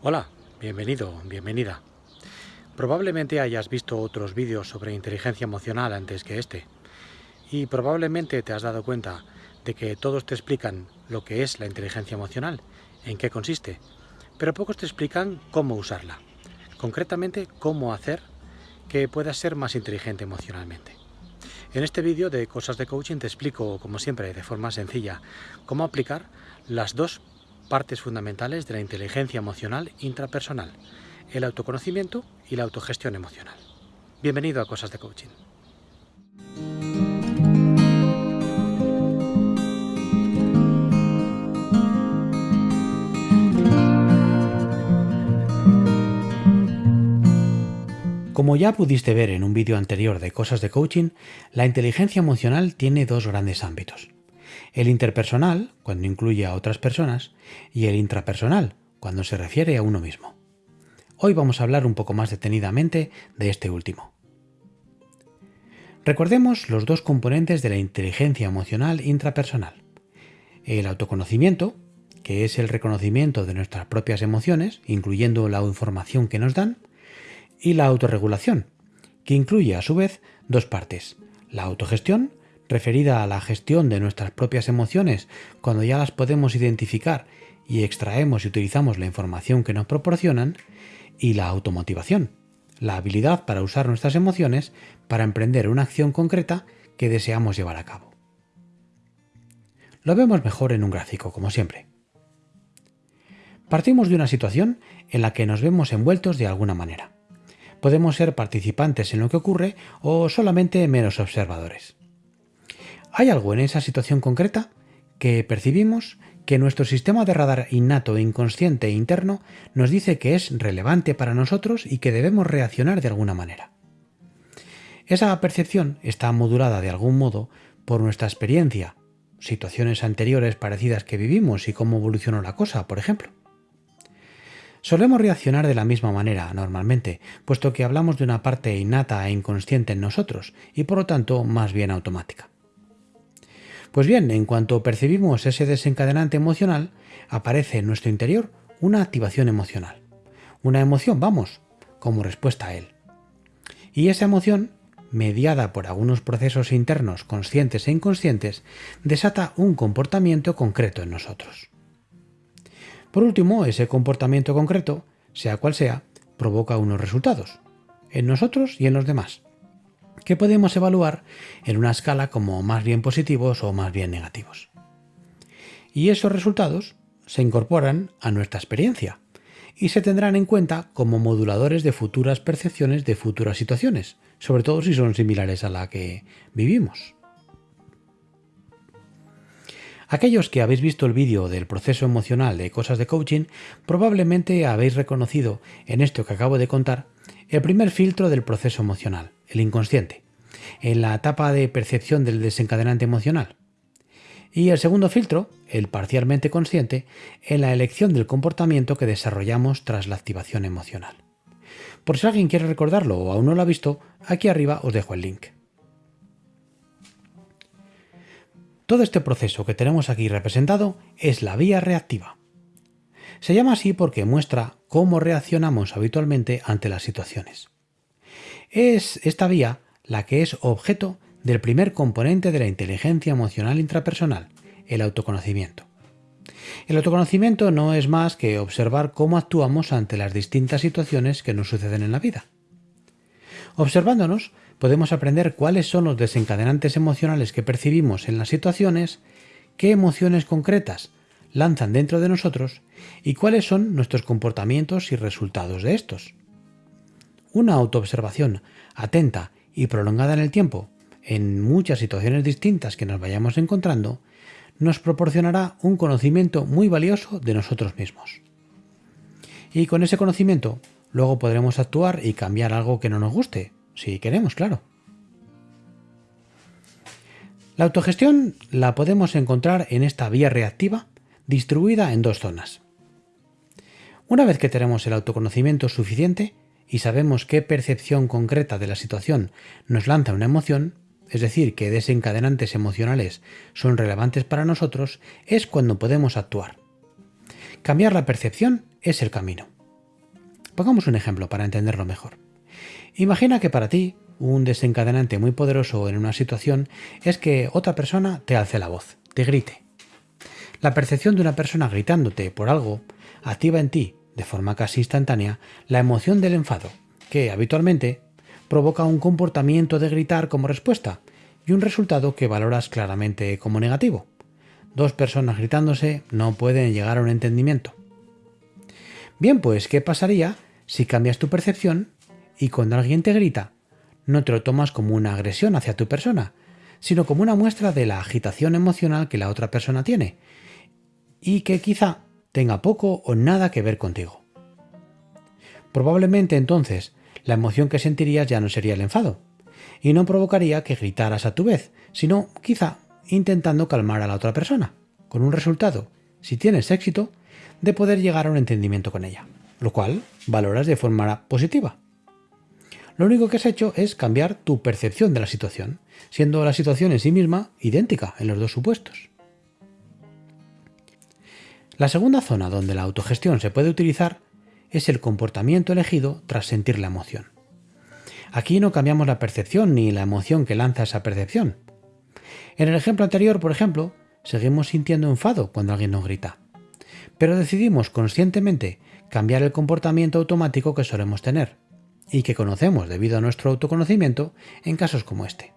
Hola, bienvenido, bienvenida. Probablemente hayas visto otros vídeos sobre inteligencia emocional antes que este y probablemente te has dado cuenta de que todos te explican lo que es la inteligencia emocional, en qué consiste, pero pocos te explican cómo usarla, concretamente cómo hacer que puedas ser más inteligente emocionalmente. En este vídeo de Cosas de Coaching te explico, como siempre, de forma sencilla, cómo aplicar las dos partes fundamentales de la inteligencia emocional intrapersonal, el autoconocimiento y la autogestión emocional. Bienvenido a Cosas de Coaching. Como ya pudiste ver en un vídeo anterior de Cosas de Coaching, la inteligencia emocional tiene dos grandes ámbitos. El interpersonal, cuando incluye a otras personas, y el intrapersonal, cuando se refiere a uno mismo. Hoy vamos a hablar un poco más detenidamente de este último. Recordemos los dos componentes de la inteligencia emocional intrapersonal. El autoconocimiento, que es el reconocimiento de nuestras propias emociones, incluyendo la información que nos dan, y la autorregulación, que incluye a su vez dos partes, la autogestión, referida a la gestión de nuestras propias emociones cuando ya las podemos identificar y extraemos y utilizamos la información que nos proporcionan, y la automotivación, la habilidad para usar nuestras emociones para emprender una acción concreta que deseamos llevar a cabo. Lo vemos mejor en un gráfico, como siempre. Partimos de una situación en la que nos vemos envueltos de alguna manera podemos ser participantes en lo que ocurre o solamente menos observadores. ¿Hay algo en esa situación concreta que percibimos que nuestro sistema de radar innato inconsciente e interno nos dice que es relevante para nosotros y que debemos reaccionar de alguna manera? Esa percepción está modulada de algún modo por nuestra experiencia, situaciones anteriores parecidas que vivimos y cómo evolucionó la cosa, por ejemplo. Solemos reaccionar de la misma manera normalmente, puesto que hablamos de una parte innata e inconsciente en nosotros, y por lo tanto más bien automática. Pues bien, en cuanto percibimos ese desencadenante emocional, aparece en nuestro interior una activación emocional. Una emoción, vamos, como respuesta a él. Y esa emoción, mediada por algunos procesos internos conscientes e inconscientes, desata un comportamiento concreto en nosotros. Por último, ese comportamiento concreto, sea cual sea, provoca unos resultados, en nosotros y en los demás, que podemos evaluar en una escala como más bien positivos o más bien negativos. Y esos resultados se incorporan a nuestra experiencia y se tendrán en cuenta como moduladores de futuras percepciones de futuras situaciones, sobre todo si son similares a la que vivimos. Aquellos que habéis visto el vídeo del proceso emocional de cosas de coaching, probablemente habéis reconocido en esto que acabo de contar el primer filtro del proceso emocional, el inconsciente, en la etapa de percepción del desencadenante emocional. Y el segundo filtro, el parcialmente consciente, en la elección del comportamiento que desarrollamos tras la activación emocional. Por si alguien quiere recordarlo o aún no lo ha visto, aquí arriba os dejo el link. Todo este proceso que tenemos aquí representado es la vía reactiva. Se llama así porque muestra cómo reaccionamos habitualmente ante las situaciones. Es esta vía la que es objeto del primer componente de la inteligencia emocional intrapersonal, el autoconocimiento. El autoconocimiento no es más que observar cómo actuamos ante las distintas situaciones que nos suceden en la vida. Observándonos, podemos aprender cuáles son los desencadenantes emocionales que percibimos en las situaciones, qué emociones concretas lanzan dentro de nosotros y cuáles son nuestros comportamientos y resultados de estos. Una autoobservación atenta y prolongada en el tiempo, en muchas situaciones distintas que nos vayamos encontrando, nos proporcionará un conocimiento muy valioso de nosotros mismos. Y con ese conocimiento luego podremos actuar y cambiar algo que no nos guste, si queremos, claro. La autogestión la podemos encontrar en esta vía reactiva distribuida en dos zonas. Una vez que tenemos el autoconocimiento suficiente y sabemos qué percepción concreta de la situación nos lanza una emoción, es decir, qué desencadenantes emocionales son relevantes para nosotros, es cuando podemos actuar. Cambiar la percepción es el camino. Pongamos un ejemplo para entenderlo mejor. Imagina que para ti un desencadenante muy poderoso en una situación es que otra persona te alce la voz, te grite. La percepción de una persona gritándote por algo activa en ti, de forma casi instantánea, la emoción del enfado, que habitualmente provoca un comportamiento de gritar como respuesta y un resultado que valoras claramente como negativo. Dos personas gritándose no pueden llegar a un entendimiento. Bien, pues, ¿qué pasaría si cambias tu percepción y cuando alguien te grita, no te lo tomas como una agresión hacia tu persona, sino como una muestra de la agitación emocional que la otra persona tiene y que quizá tenga poco o nada que ver contigo. Probablemente entonces la emoción que sentirías ya no sería el enfado, y no provocaría que gritaras a tu vez, sino quizá intentando calmar a la otra persona, con un resultado, si tienes éxito, de poder llegar a un entendimiento con ella, lo cual valoras de forma positiva. Lo único que has hecho es cambiar tu percepción de la situación, siendo la situación en sí misma idéntica en los dos supuestos. La segunda zona donde la autogestión se puede utilizar es el comportamiento elegido tras sentir la emoción. Aquí no cambiamos la percepción ni la emoción que lanza esa percepción. En el ejemplo anterior, por ejemplo, seguimos sintiendo enfado cuando alguien nos grita, pero decidimos conscientemente cambiar el comportamiento automático que solemos tener y que conocemos debido a nuestro autoconocimiento en casos como este.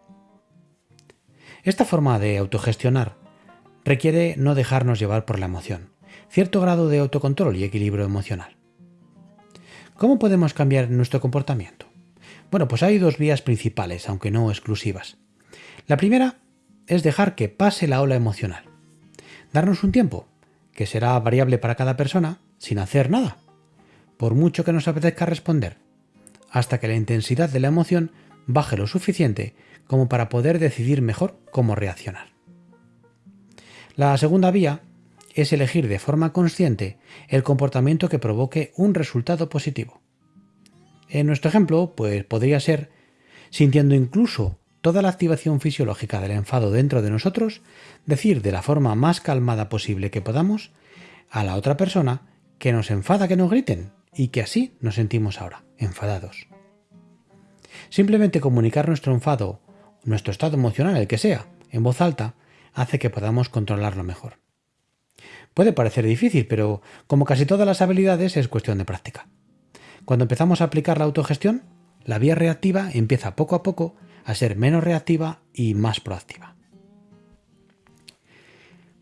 Esta forma de autogestionar requiere no dejarnos llevar por la emoción, cierto grado de autocontrol y equilibrio emocional. ¿Cómo podemos cambiar nuestro comportamiento? Bueno, pues hay dos vías principales, aunque no exclusivas. La primera es dejar que pase la ola emocional. Darnos un tiempo, que será variable para cada persona, sin hacer nada. Por mucho que nos apetezca responder, hasta que la intensidad de la emoción baje lo suficiente como para poder decidir mejor cómo reaccionar. La segunda vía es elegir de forma consciente el comportamiento que provoque un resultado positivo. En nuestro ejemplo, pues podría ser sintiendo incluso toda la activación fisiológica del enfado dentro de nosotros, decir de la forma más calmada posible que podamos a la otra persona que nos enfada que nos griten y que así nos sentimos ahora, enfadados. Simplemente comunicar nuestro enfado, nuestro estado emocional, el que sea, en voz alta, hace que podamos controlarlo mejor. Puede parecer difícil, pero como casi todas las habilidades es cuestión de práctica. Cuando empezamos a aplicar la autogestión, la vía reactiva empieza poco a poco a ser menos reactiva y más proactiva.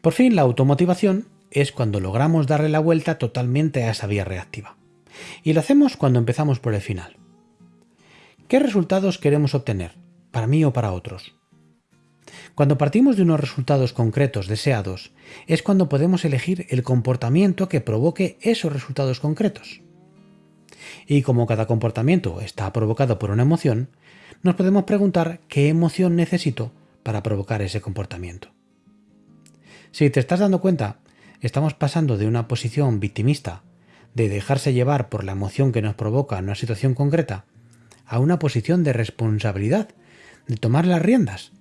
Por fin, la automotivación es cuando logramos darle la vuelta totalmente a esa vía reactiva. Y lo hacemos cuando empezamos por el final. ¿Qué resultados queremos obtener, para mí o para otros? Cuando partimos de unos resultados concretos deseados, es cuando podemos elegir el comportamiento que provoque esos resultados concretos. Y como cada comportamiento está provocado por una emoción, nos podemos preguntar qué emoción necesito para provocar ese comportamiento. Si te estás dando cuenta, estamos pasando de una posición victimista, de dejarse llevar por la emoción que nos provoca una situación concreta, a una posición de responsabilidad, de tomar las riendas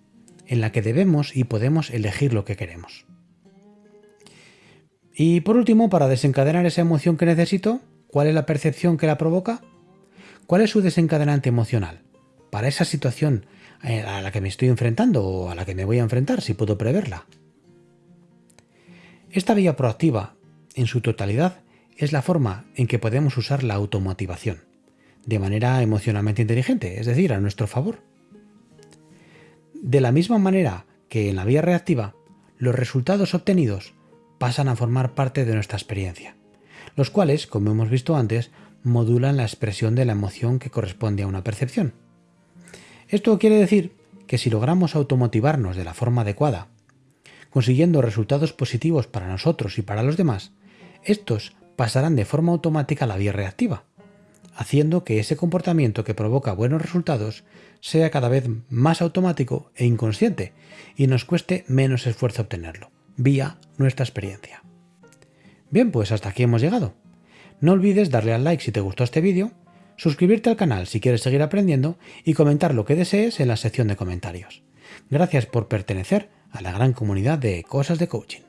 en la que debemos y podemos elegir lo que queremos. Y por último, para desencadenar esa emoción que necesito, ¿cuál es la percepción que la provoca? ¿Cuál es su desencadenante emocional? Para esa situación eh, a la que me estoy enfrentando o a la que me voy a enfrentar, si puedo preverla. Esta vía proactiva, en su totalidad, es la forma en que podemos usar la automotivación, de manera emocionalmente inteligente, es decir, a nuestro favor. De la misma manera que en la vía reactiva, los resultados obtenidos pasan a formar parte de nuestra experiencia, los cuales, como hemos visto antes, modulan la expresión de la emoción que corresponde a una percepción. Esto quiere decir que si logramos automotivarnos de la forma adecuada, consiguiendo resultados positivos para nosotros y para los demás, estos pasarán de forma automática a la vía reactiva, haciendo que ese comportamiento que provoca buenos resultados sea cada vez más automático e inconsciente y nos cueste menos esfuerzo obtenerlo, vía nuestra experiencia. Bien, pues hasta aquí hemos llegado. No olvides darle al like si te gustó este vídeo, suscribirte al canal si quieres seguir aprendiendo y comentar lo que desees en la sección de comentarios. Gracias por pertenecer a la gran comunidad de Cosas de Coaching.